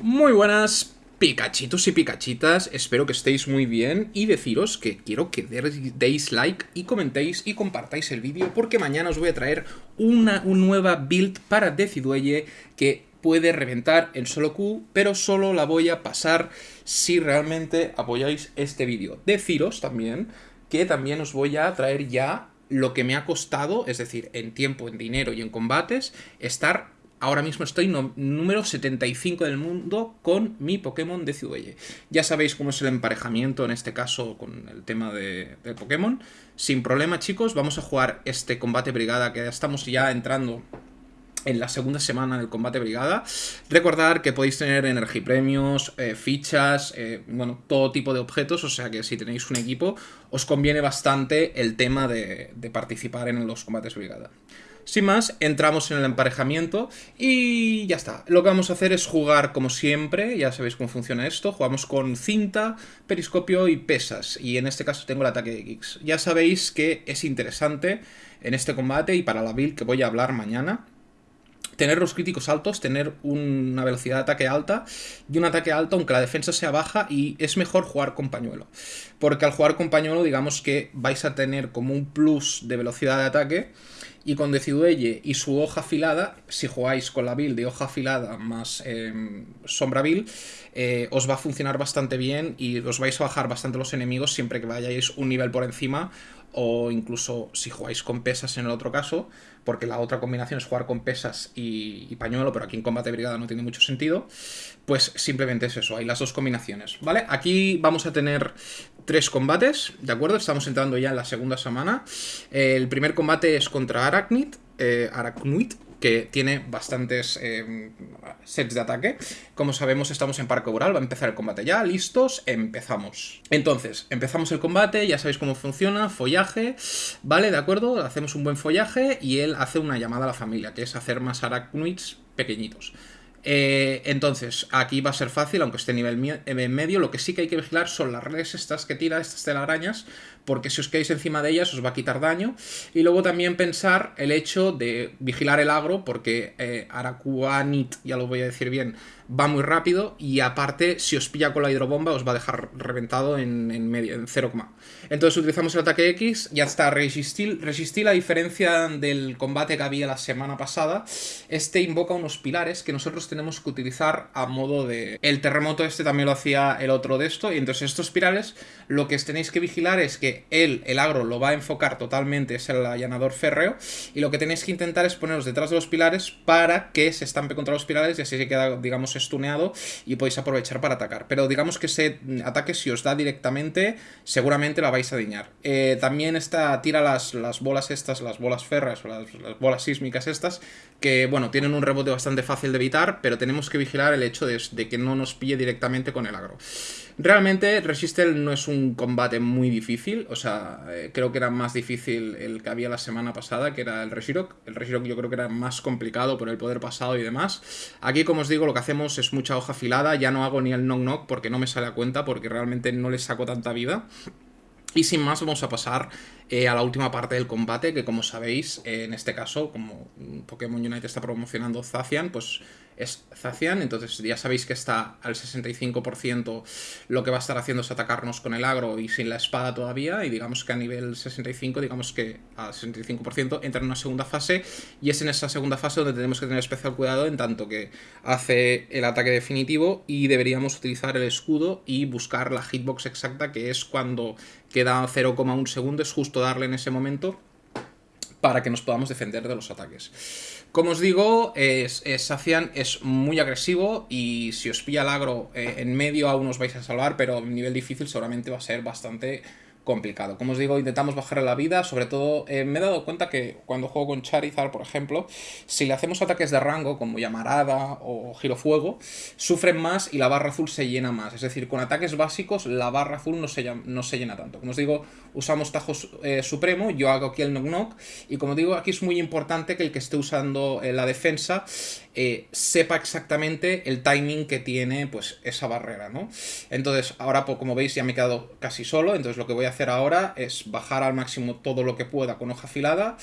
Muy buenas Pikachitos y Pikachitas, espero que estéis muy bien y deciros que quiero que deis like y comentéis y compartáis el vídeo porque mañana os voy a traer una, nueva build para Decidueye que puede reventar en solo Q, pero solo la voy a pasar si realmente apoyáis este vídeo. Deciros también que también os voy a traer ya lo que me ha costado, es decir, en tiempo, en dinero y en combates, estar ahora mismo estoy número 75 del mundo con mi Pokémon de Ciudadelle. Ya sabéis cómo es el emparejamiento en este caso con el tema de, Pokémon. Sin problema, chicos, vamos a jugar este combate brigada que estamos ya entrando en la segunda semana del combate brigada. Recordar que podéis tener energipremios, eh, fichas, eh, bueno, todo tipo de objetos, o sea que si tenéis un equipo os conviene bastante el tema de participar en los combates brigada. Sin más, entramos en el emparejamiento y ya está. Lo que vamos a hacer es jugar como siempre, ya sabéis cómo funciona esto, jugamos con cinta, periscopio y pesas, y en este caso tengo el ataque de X. Ya sabéis que es interesante en este combate y para la build que voy a hablar mañana, tener los críticos altos, tener una velocidad de ataque alta y un ataque alto aunque la defensa sea baja y es mejor jugar con pañuelo. Porque al jugar con pañuelo digamos que vais a tener como un plus de velocidad de ataque y con Decidueye y su hoja afilada, si jugáis con la build de hoja afilada más em, sombra build, eh, os va a funcionar bastante bien y os vais a bajar bastante los enemigos siempre que vayáis un nivel por encima o incluso si jugáis con pesas en el otro caso, porque la otra combinación es jugar con pesas y, pañuelo, pero aquí en combate brigada no tiene mucho sentido, pues simplemente es eso, hay las dos combinaciones, ¿vale? Aquí vamos a tener tres combates, ¿de acuerdo? Estamos entrando ya en la segunda semana. El primer combate es contra Arachnid, eh, Arachnid, que tiene bastantes eh, sets de ataque. Como sabemos, estamos en Parque Oral, va a empezar el combate ya. ¿Listos? Empezamos. Entonces, empezamos el combate, ya sabéis cómo funciona, follaje, ¿vale? ¿De acuerdo? Hacemos un buen follaje y él hace una llamada a la familia, que es hacer más arachnids pequeñitos. Eh, entonces, aquí va a ser fácil, aunque esté nivel en medio. Lo que sí que hay que vigilar son las redes estas que tira, estas telarañas, porque si os quedáis encima de ellas os va a quitar daño. Y luego también pensar el hecho de vigilar el agro, porque eh, Arakuanit, ya lo voy a decir bien, va muy rápido y aparte si os pilla con la hidrobomba os va a dejar reventado en, medio, en 0, entonces utilizamos el ataque X, ya está resistir, resistir a diferencia del combate que había la semana pasada, este invoca unos pilares que nosotros tenemos que utilizar a modo de... El terremoto este también lo hacía el otro de esto y entonces estos pilares lo que tenéis que vigilar es que él, el agro, lo va a enfocar totalmente, es el allanador férreo y lo que tenéis que intentar es poneros detrás de los pilares para que se estampe contra los pilares y así se queda, digamos, estuneado y podéis aprovechar para atacar. Pero digamos que ese ataque si os da directamente, seguramente la vais a diñar. Eh, también está, tira las, las, bolas estas, las bolas ferras las, bolas sísmicas estas, que bueno, tienen un rebote bastante fácil de evitar, pero tenemos que vigilar el hecho de, de que no nos pille directamente con el agro. Realmente Resistel no es un combate muy difícil, o sea, eh, creo que era más difícil el que había la semana pasada, que era el Reshirock. El Reshirock yo creo que era más complicado por el poder pasado y demás. Aquí, como os digo, lo que hacemos es mucha hoja afilada, ya no hago ni el knock knock porque no me sale a cuenta, porque realmente no le saco tanta vida. Y sin más vamos a pasar eh, a la última parte del combate, que como sabéis, eh, en este caso, como Pokémon Unite está promocionando Zacian, pues es Zacian, entonces ya sabéis que está al 65%, lo que va a estar haciendo es atacarnos con el agro y sin la espada todavía, y digamos que a nivel 65, digamos que al 65% entra en una segunda fase, y es en esa segunda fase donde tenemos que tener especial cuidado en tanto que hace el ataque definitivo y deberíamos utilizar el escudo y buscar la hitbox exacta, que es cuando queda 0,1 segundo, es justo darle en ese momento para que nos podamos defender de los ataques. Como os digo, es, Sacian es muy agresivo y si os pilla el agro eh, en medio aún os vais a salvar, pero en nivel difícil seguramente va a ser bastante complicado. Como os digo, intentamos bajar la vida, sobre todo eh, me he dado cuenta que cuando juego con Charizard, por ejemplo, si le hacemos ataques de rango como Llamarada o Giro Fuego, sufren más y la barra azul se llena más. Es decir, con ataques básicos la barra azul no se, no se llena tanto. Como os digo, usamos Tajo eh, Supremo, yo hago aquí el Knock Knock y como digo, aquí es muy importante que el que esté usando eh, la defensa eh, sepa exactamente el timing que tiene pues esa barrera, ¿no? Entonces, ahora pues, como veis ya me he quedado casi solo, entonces lo que voy a hacer ahora es bajar al máximo todo lo que pueda con hoja afilada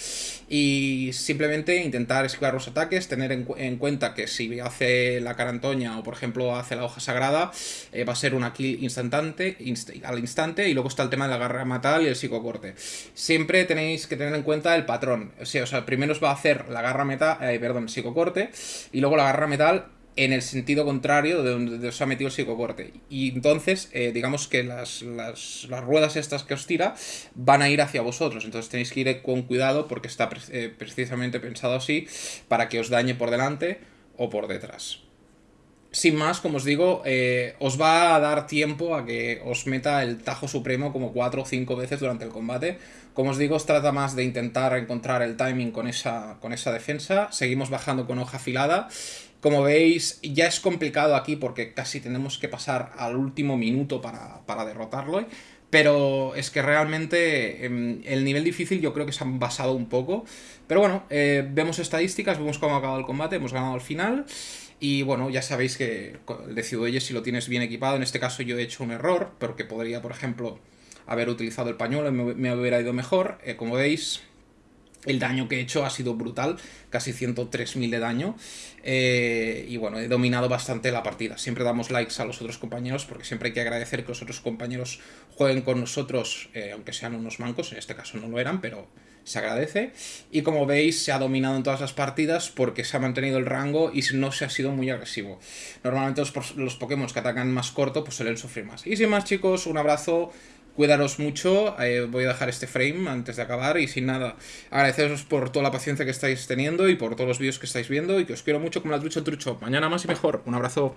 y simplemente intentar esquivar los ataques, tener en, cuenta que si hace la carantoña o por ejemplo hace la hoja sagrada, eh, va a ser una kill instantante, al instante y luego está el tema de la garra matal y el psicocorte. Siempre tenéis que tener en cuenta el patrón, o sea, o sea primero os va a hacer la garra metal, eh, perdón, psicocorte y luego la garra metal en el sentido contrario de donde os ha metido el psicocorte. Y entonces, eh, digamos que las, las, ruedas estas que os tira van a ir hacia vosotros. Entonces tenéis que ir con cuidado porque está eh, precisamente pensado así para que os dañe por delante o por detrás. Sin más, como os digo, eh, os va a dar tiempo a que os meta el tajo supremo como 4 o 5 veces durante el combate. Como os digo, os trata más de intentar encontrar el timing con esa, con esa defensa. Seguimos bajando con hoja afilada. Como veis, ya es complicado aquí porque casi tenemos que pasar al último minuto para, derrotarlo. Pero es que realmente em, el nivel difícil yo creo que se han basado un poco. Pero bueno, eh, vemos estadísticas, vemos cómo ha acabado el combate, hemos ganado al final. Y bueno, ya sabéis que el de Ciudadelles si lo tienes bien equipado, en este caso yo he hecho un error, porque podría, por ejemplo, haber utilizado el pañuelo y me, hubiera ido mejor. Eh, como veis, el daño que he hecho ha sido brutal, casi 103.000 de daño. Eh, y bueno, he dominado bastante la partida. Siempre damos likes a los otros compañeros porque siempre hay que agradecer que los otros compañeros jueguen con nosotros, eh, aunque sean unos mancos, en este caso no lo eran, pero se agradece. Y como veis, se ha dominado en todas las partidas porque se ha mantenido el rango y no se ha sido muy agresivo. Normalmente los, los Pokémon que atacan más corto pues suelen sufrir más. Y sin más chicos, un abrazo Cuidaros mucho, eh, voy a dejar este frame antes de acabar y sin nada, agradeceros por toda la paciencia que estáis teniendo y por todos los vídeos que estáis viendo y que os quiero mucho como la trucha el trucho. Mañana más y mejor. Un abrazo.